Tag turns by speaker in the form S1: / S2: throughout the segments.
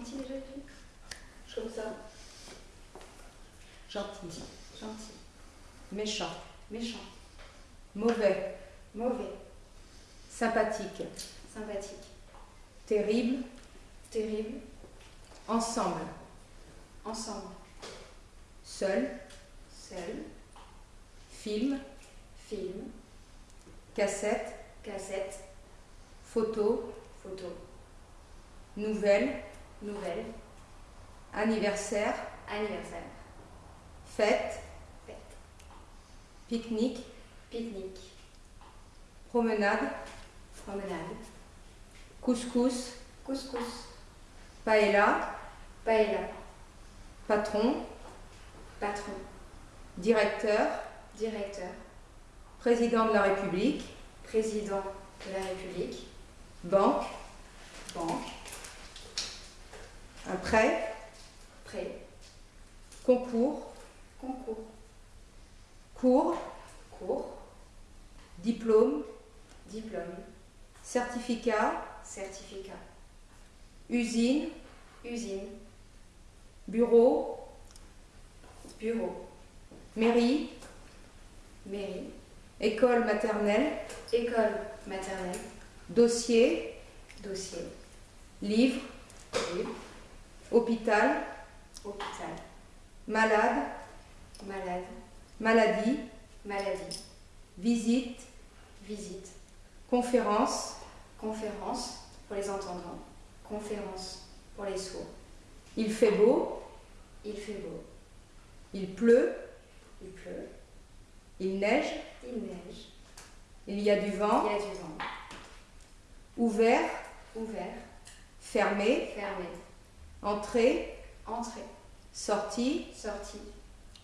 S1: gentil déjà, Je trouve ça.
S2: Gentil.
S1: Gentil.
S2: Méchant.
S1: Méchant.
S2: Mauvais.
S1: Mauvais.
S2: Sympathique.
S1: Sympathique.
S2: Terrible.
S1: Terrible.
S2: Ensemble.
S1: Ensemble.
S2: Seul.
S1: Seul.
S2: Film.
S1: Film.
S2: Cassette.
S1: Cassette.
S2: Photo.
S1: Photo.
S2: Nouvelle.
S1: Nouvelle.
S2: Anniversaire.
S1: Anniversaire.
S2: Fête.
S1: Fête.
S2: Pique-nique.
S1: Pique-nique.
S2: Promenade.
S1: Promenade.
S2: Couscous.
S1: Couscous.
S2: Paella.
S1: Paella.
S2: Patron.
S1: Patron.
S2: Directeur.
S1: Directeur.
S2: Président de la République.
S1: Président de la République.
S2: Banque.
S1: Banque.
S2: Un prêt.
S1: Prêt.
S2: Concours.
S1: Concours.
S2: Cours.
S1: Cours.
S2: Diplôme.
S1: Diplôme.
S2: Certificat.
S1: Certificat.
S2: Usine.
S1: Usine.
S2: Bureau.
S1: Bureau.
S2: Mairie.
S1: Mairie.
S2: École maternelle.
S1: École maternelle.
S2: Dossier.
S1: Dossier.
S2: Livre.
S1: Livre.
S2: Hôpital.
S1: Hôpital.
S2: Malade.
S1: Malade.
S2: Maladie.
S1: Maladie.
S2: Visite.
S1: Visite.
S2: Conférence.
S1: Conférence pour les entendants. Conférence pour les sourds.
S2: Il fait beau.
S1: Il fait beau.
S2: Il pleut.
S1: Il pleut.
S2: Il neige.
S1: Il neige.
S2: Il y a du vent.
S1: Il y a du vent.
S2: Ouvert.
S1: Ouvert.
S2: Fermé.
S1: Fermé.
S2: Entrée.
S1: Entrée.
S2: Sortie.
S1: Sortie.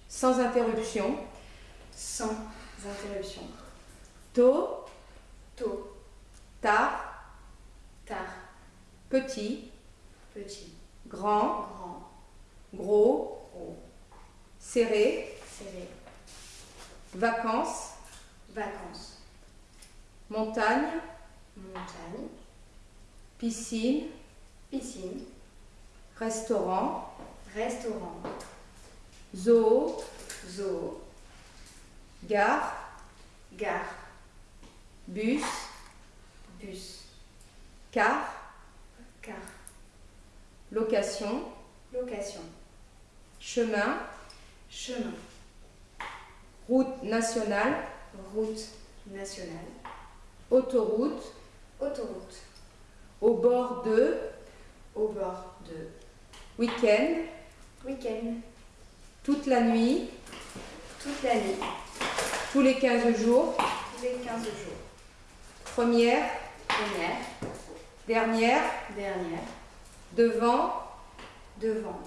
S2: Sans interruption.
S1: Sans interruption.
S2: Tôt.
S1: Tôt.
S2: Tard.
S1: Tard.
S2: Petit.
S1: Petit.
S2: Grand.
S1: Grand.
S2: Gros.
S1: Gros.
S2: Serré.
S1: Serré.
S2: Vacances.
S1: Vacances.
S2: Montagne.
S1: Montagne.
S2: Piscine.
S1: Piscine.
S2: Restaurant.
S1: Restaurant.
S2: Zoo.
S1: Zoo.
S2: Gare.
S1: Gare.
S2: Bus.
S1: Bus.
S2: Car.
S1: Car.
S2: Location.
S1: Location.
S2: Chemin.
S1: Chemin.
S2: Route nationale.
S1: Route nationale.
S2: Autoroute.
S1: Autoroute.
S2: Au bord de.
S1: Au bord de.
S2: Week-end.
S1: Week-end.
S2: Toute la nuit.
S1: Toute la nuit.
S2: Tous les 15 jours.
S1: Tous les 15 jours.
S2: Première.
S1: Première.
S2: Dernière.
S1: Dernière.
S2: Devant.
S1: Devant.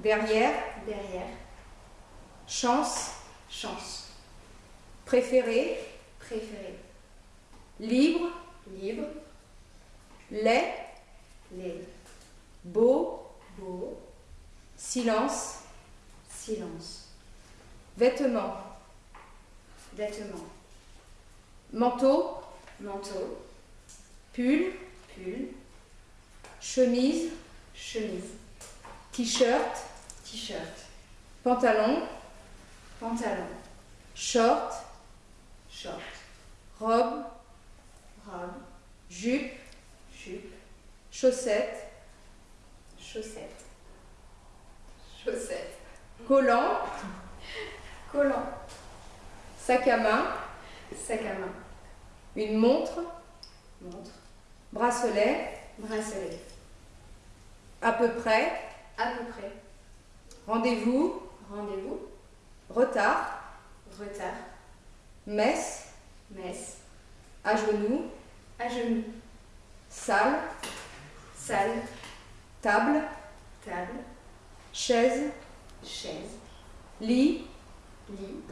S2: Derrière.
S1: Derrière.
S2: Chance.
S1: Chance.
S2: Préféré.
S1: Préféré.
S2: Libre.
S1: Libre.
S2: Lait.
S1: Les.
S2: Beau.
S1: Beau.
S2: Silence.
S1: Silence.
S2: Vêtements.
S1: Vêtements.
S2: Manteau.
S1: Manteau.
S2: Pull.
S1: Pull.
S2: Chemise.
S1: Chemise.
S2: T-shirt.
S1: T-shirt.
S2: Pantalon.
S1: Pantalon.
S2: Short.
S1: Short.
S2: Robe.
S1: Robe.
S2: Jupe.
S1: Jupe.
S2: Chaussettes.
S1: Chaussettes. Chaussettes.
S2: Collant.
S1: Collant.
S2: Sac à main.
S1: Sac à main.
S2: Une montre.
S1: Montre.
S2: Bracelet.
S1: Bracelet.
S2: À peu près.
S1: À peu près.
S2: Rendez-vous.
S1: Rendez-vous.
S2: Retard.
S1: Retard.
S2: Messe.
S1: Messe.
S2: À genoux.
S1: À genoux.
S2: Salle.
S1: Salle.
S2: Table.
S1: Table.
S2: Chaise.
S1: Chaise.
S2: Lit.
S1: Lit.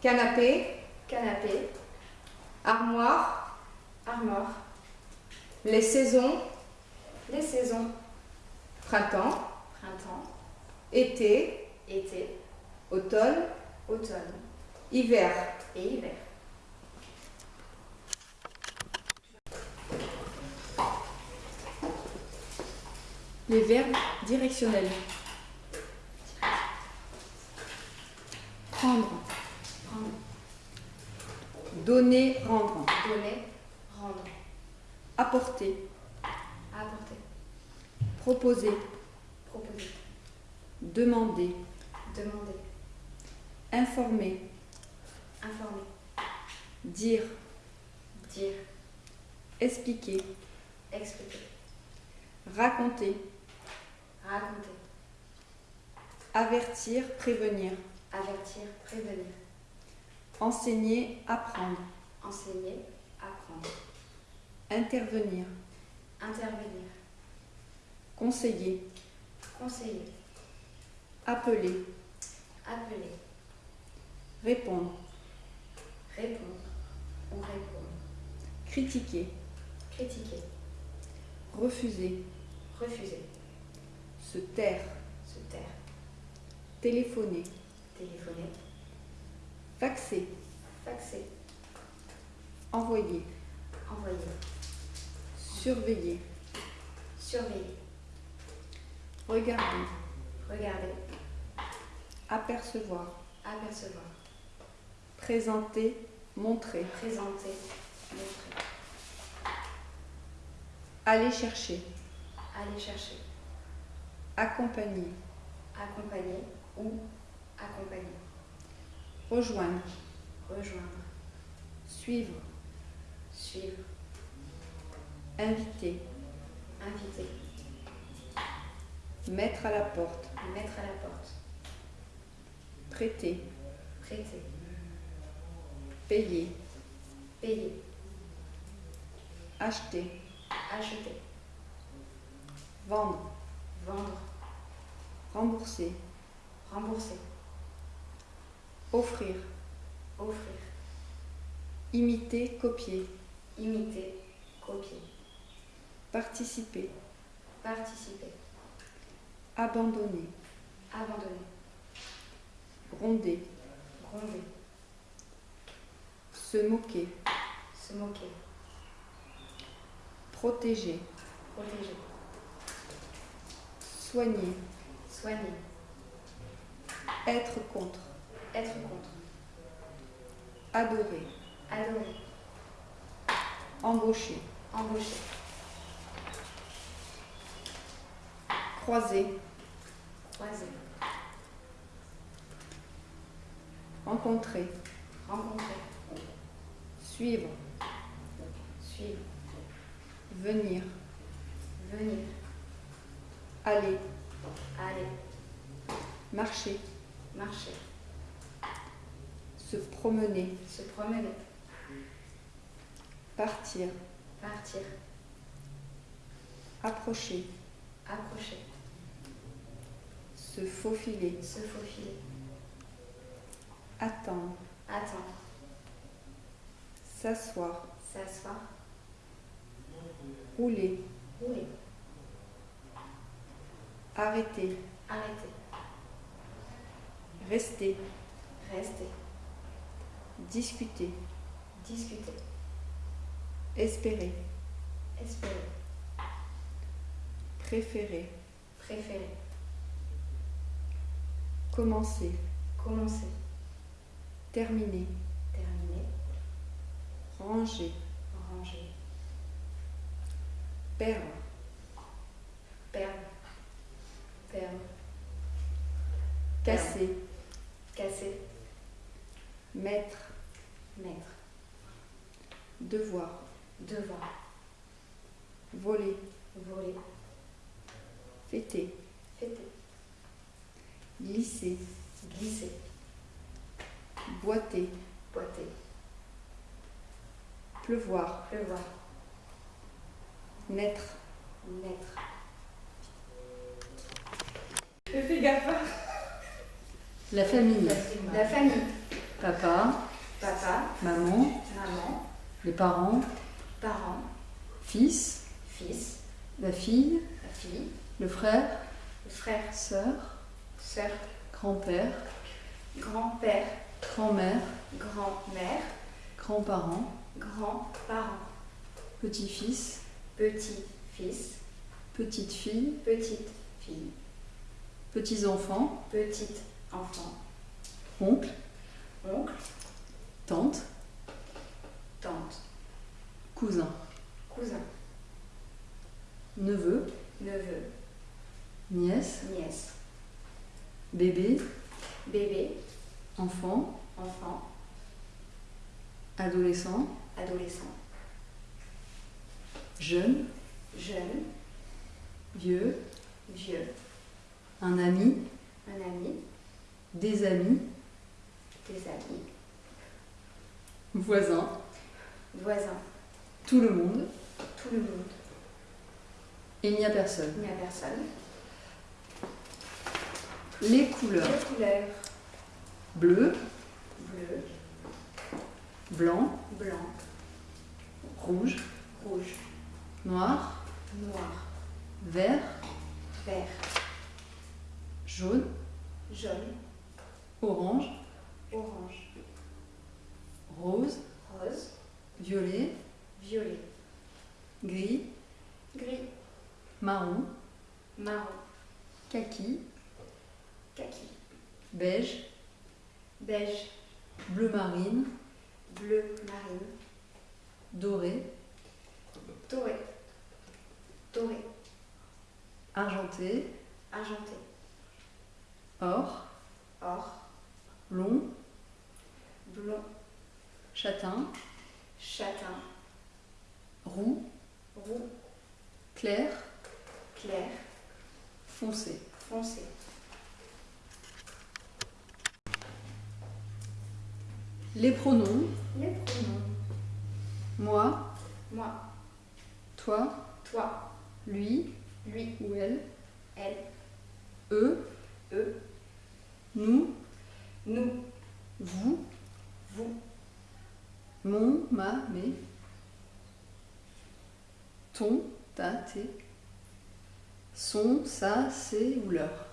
S2: Canapé.
S1: Canapé.
S2: Armoire.
S1: Armoire.
S2: Les saisons.
S1: Les saisons.
S2: Printemps.
S1: Printemps.
S2: Été.
S1: Été.
S2: Automne.
S1: Automne.
S2: Hiver.
S1: Et hiver.
S3: Les verbes directionnels. Prendre,
S1: Prendre.
S3: donner, rendre.
S1: Donner. Rendre.
S3: Apporter,
S1: Apporter.
S3: proposer,
S1: Proposer.
S3: demander,
S1: Demander.
S3: informer,
S1: Informer.
S3: dire,
S1: Dire.
S3: expliquer,
S1: Expliquer.
S3: raconter,
S1: Raconter.
S3: avertir, prévenir,
S1: Avertir. Prévenir.
S3: enseigner, apprendre,
S1: Enseigner. Apprendre.
S3: intervenir,
S1: Intervenir.
S3: conseiller,
S1: Conseiller.
S3: appeler,
S1: Appeler.
S3: répondre,
S1: Répondre. Ou répondre.
S3: critiquer,
S1: Critiquer.
S3: refuser,
S1: Refuser.
S3: Se taire,
S1: Se taire.
S3: téléphoner,
S1: Téléphoner.
S3: faxer,
S1: Faxer.
S3: envoyer,
S1: Envoyer.
S3: surveiller,
S1: Surveiller.
S3: regarder,
S1: Regarder.
S3: apercevoir,
S1: Apercevoir.
S3: présenter, montrer,
S1: Présenter. Montrer.
S3: aller chercher,
S1: Aller chercher.
S3: Accompagner,
S1: Accompagner ou accompagner.
S3: rejoindre,
S1: Rejoindre.
S3: suivre,
S1: Suivre.
S3: inviter,
S1: Inviter.
S3: mettre à la porte,
S1: Mettre à la porte.
S3: prêter,
S1: Prêter.
S3: payer,
S1: Payer.
S3: acheter,
S1: Acheter.
S3: vendre,
S1: Vendre.
S3: rembourser,
S1: Rembourser.
S3: offrir,
S1: Offrir.
S3: imiter, copier,
S1: Imiter. Copier.
S3: participer,
S1: Participer.
S3: abandonner,
S1: Abandonner.
S3: gronder,
S1: Gronder.
S3: se moquer,
S1: Se moquer.
S3: protéger,
S1: Protéger.
S3: Soigner,
S1: Soigner.
S3: être contre,
S1: Être contre.
S3: adorer,
S1: Adorer.
S3: embaucher,
S1: Embaucher.
S3: croiser,
S1: Croiser.
S3: rencontrer,
S1: Rencontrer.
S3: suivre,
S1: Suivre.
S3: venir,
S1: Venir.
S3: Aller,
S1: Aller.
S3: marcher,
S1: Marcher.
S3: se promener,
S1: Se promener.
S3: partir,
S1: Partir.
S3: approcher,
S1: Approcher.
S3: se faufiler,
S1: Se faufiler.
S3: attendre,
S1: Attendre.
S3: s'asseoir,
S1: S'asseoir.
S3: rouler,
S1: Rouler.
S3: Arrêter,
S1: Arrêter.
S3: rester,
S1: Rester.
S3: discuter,
S1: Discuter.
S3: espérer,
S1: Espérer.
S3: préférer,
S1: Préférer.
S3: commencer,
S1: Commencer.
S3: terminer,
S1: Terminer.
S3: ranger,
S1: Ranger.
S3: perdre,
S1: Perdre. Perdre.
S3: casser,
S1: Casser.
S3: mettre,
S1: Mettre.
S3: devoir,
S1: Devoir.
S3: voler,
S1: Voler.
S3: fêter,
S1: Fêter.
S3: glisser,
S1: Glisser.
S3: boiter,
S1: Boiter.
S3: pleuvoir,
S1: Pleuvoir.
S3: naître,
S1: Naître.
S3: Fais gaffe.
S4: La famille.
S1: La famille.
S4: Papa,
S1: Papa.
S4: maman,
S1: Maman.
S4: les parents,
S1: Parents.
S4: fils,
S1: Fils.
S4: la fille,
S1: La fille.
S4: le frère,
S1: Frère.
S4: sœur,
S1: Sœur.
S4: grand-père,
S1: Grand-père.
S4: grand-mère,
S1: Grand-mère.
S4: grands-parents,
S1: Grands-parents.
S4: petit-fils,
S1: Petit-fils.
S3: petite fille,
S1: petite fille,
S3: petits enfants,
S1: petite enfant,
S3: oncle,
S1: oncle,
S3: tante,
S1: tante,
S3: cousin,
S1: cousin,
S3: neveu,
S1: neveu,
S3: nièce,
S1: nièce,
S3: bébé,
S1: bébé,
S3: enfant,
S1: enfant,
S3: adolescent,
S1: adolescent,
S3: jeune,
S1: jeune,
S3: vieux,
S1: vieux,
S3: un ami,
S1: un ami,
S3: des amis,
S1: des amis,
S3: voisin,
S1: voisin,
S3: tout le monde.
S1: tout le monde.
S3: Il n'y a personne.
S1: Il n'y a personne.
S3: Les couleurs.
S1: Les couleurs.
S3: Bleu,
S1: bleu,
S3: blanc,
S1: blanc,
S3: rouge,
S1: rouge,
S3: noir,
S1: noir,
S3: vert,
S1: vert,
S3: jaune,
S1: jaune,
S3: orange,
S1: orange,
S3: rose,
S1: rose,
S3: violet,
S1: violet,
S3: gris,
S1: gris,
S3: marron,
S1: marron,
S3: kaki,
S1: kaki,
S3: beige,
S1: beige,
S3: bleu marine,
S1: bleu marine,
S3: doré,
S1: doré, doré,
S3: argenté,
S1: argenté,
S3: or,
S1: or,
S3: long,
S1: blond,
S3: châtain,
S1: châtain,
S3: roux,
S1: roux,
S3: clair,
S1: clair,
S3: foncé.
S1: foncé.
S3: Les pronoms,
S1: Les pronoms.
S3: moi,
S1: Moi,
S3: toi,
S1: toi,
S3: lui.
S1: Lui,
S3: ou elle,
S1: elle,
S3: eux,
S1: eux,
S3: nous,
S1: nous,
S3: vous,
S1: vous,
S3: mon, ma, mes, ton, ta, tes, son, sa, c'est ou leur.